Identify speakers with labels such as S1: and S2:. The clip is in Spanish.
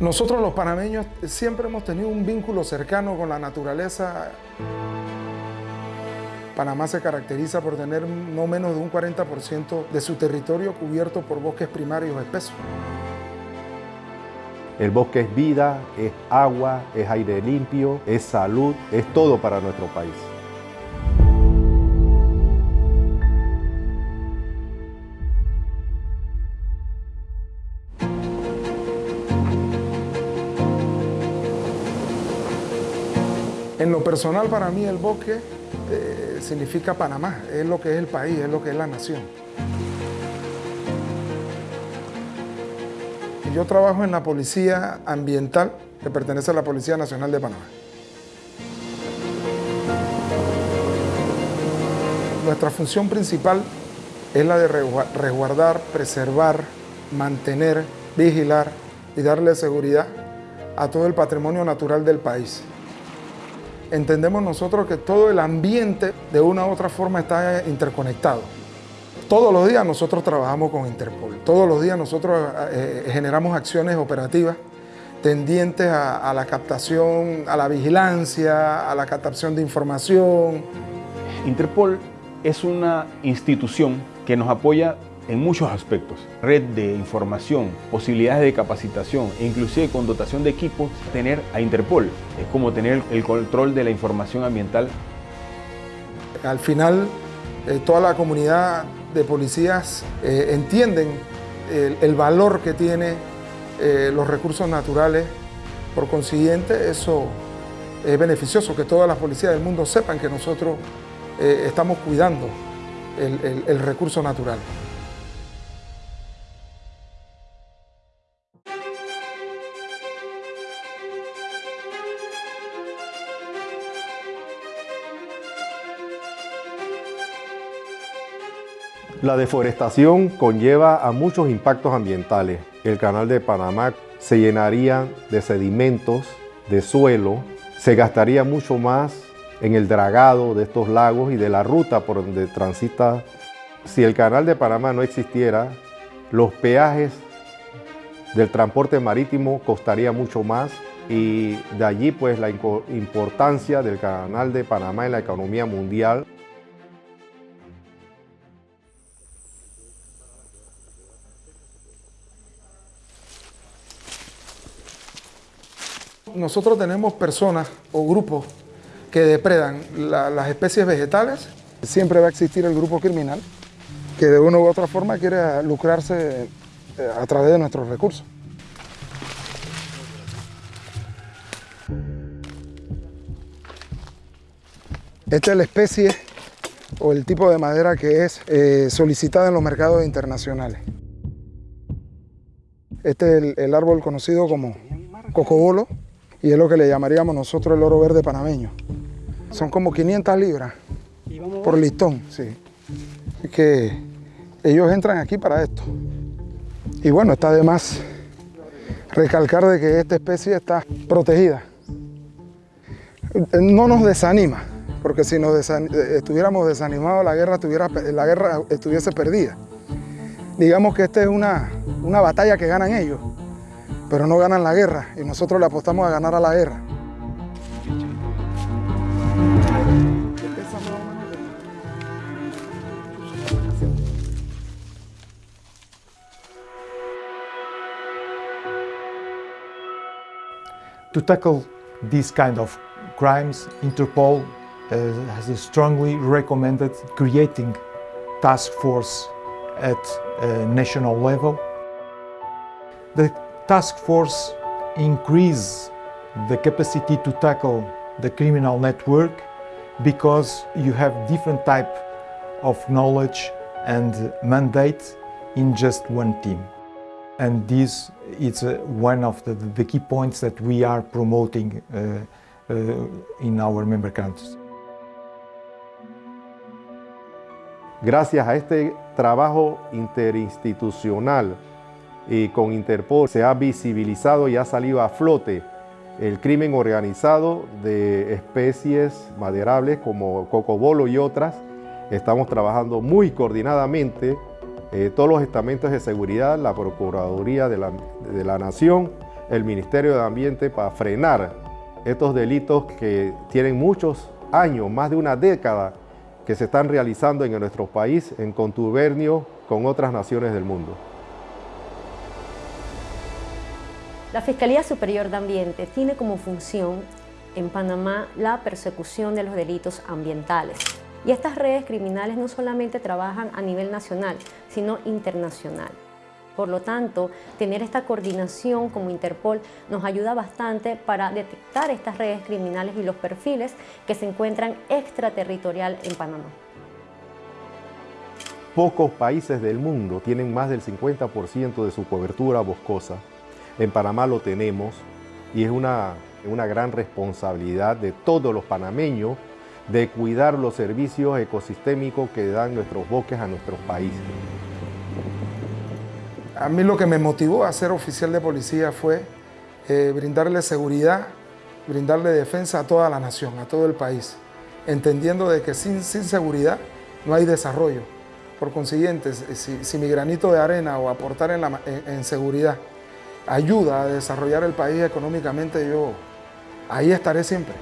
S1: Nosotros los panameños siempre hemos tenido un vínculo cercano con la naturaleza. Panamá se caracteriza por tener no menos de un 40% de su territorio cubierto por bosques primarios espesos.
S2: El bosque es vida, es agua, es aire limpio, es salud, es todo para nuestro país.
S1: En lo personal para mí el bosque eh, significa Panamá, es lo que es el país, es lo que es la nación. Yo trabajo en la Policía Ambiental, que pertenece a la Policía Nacional de Panamá. Nuestra función principal es la de resguardar, preservar, mantener, vigilar y darle seguridad a todo el patrimonio natural del país. Entendemos nosotros que todo el ambiente de una u otra forma está interconectado. Todos los días nosotros trabajamos con Interpol, todos los días nosotros eh, generamos acciones operativas tendientes a, la captación, a la vigilancia, a la captación de información.
S3: Interpol es una institución que nos apoya en muchos aspectos. Red de información, posibilidades de capacitación e inclusive con dotación de equipos, tener a Interpol es como tener el control de la información ambiental.
S1: Al final, eh, toda la comunidad de policías eh, entienden el, valor que tiene eh, los recursos naturales. Por consiguiente, eso es beneficioso, que todas las policías del mundo sepan que nosotros estamos cuidando el recurso natural.
S2: La deforestación conlleva a muchos impactos ambientales. El canal de Panamá se llenaría de sedimentos, de suelo, se gastaría mucho más en el dragado de estos lagos y de la ruta por donde transita. Si el canal de Panamá no existiera, los peajes del transporte marítimo costaría mucho más y de allí pues la importancia del canal de Panamá en la economía mundial.
S1: Nosotros tenemos personas o grupos que depredan las especies vegetales. Siempre va a existir el grupo criminal que de una u otra forma quiere lucrarse eh, a través de nuestros recursos. Esta es la especie o el tipo de madera que es eh, solicitada en los mercados internacionales. Este es el árbol conocido como cocobolo, y es lo que le llamaríamos nosotros el oro verde panameño. Son como 500 libras por listón, sí. que ellos entran aquí para esto. Y bueno, está de más recalcar de que esta especie está protegida. No nos desanima, porque si nos estuviéramos desanimados la guerra, la guerra estuviese perdida. Digamos que esta es una, una batalla que ganan ellos pero no ganan la guerra y nosotros le apostamos a ganar a la guerra.
S4: To tackle these kind of crimes, Interpol uh, has strongly recommended creating task force at uh, national level. The task force increase the capacity to tackle the criminal network because you have different type of knowledge and mandate in just one team. And this is uh, one of the, key points that we are promoting uh, uh, in our member countries.
S2: Gracias a este trabajo interinstitucional y con Interpol se ha visibilizado y ha salido a flote el crimen organizado de especies maderables como cocobolo y otras. Estamos trabajando muy coordinadamente eh, todos los estamentos de seguridad, la Procuraduría de la, de la Nación, el Ministerio de Ambiente para frenar estos delitos que tienen muchos años, más de una década, que se están realizando en nuestro país en contubernio con otras naciones del mundo.
S5: La Fiscalía Superior de Ambiente tiene como función en Panamá la persecución de los delitos ambientales. Y estas redes criminales no solamente trabajan a nivel nacional, sino internacional. Por lo tanto, tener esta coordinación como Interpol nos ayuda bastante para detectar estas redes criminales y los perfiles que se encuentran extraterritorial en Panamá.
S2: Pocos países del mundo tienen más del 50% de su cobertura boscosa. En Panamá lo tenemos y es una, una gran responsabilidad de todos los panameños de cuidar los servicios ecosistémicos que dan nuestros bosques a nuestros países.
S1: A mí lo que me motivó a ser oficial de policía fue eh, brindarle seguridad, brindarle defensa a toda la nación, a todo el país, entendiendo de que sin, sin seguridad no hay desarrollo. Por consiguiente, si, mi granito de arena o aportar en, en seguridad ayuda a desarrollar el país económicamente, yo ahí estaré siempre.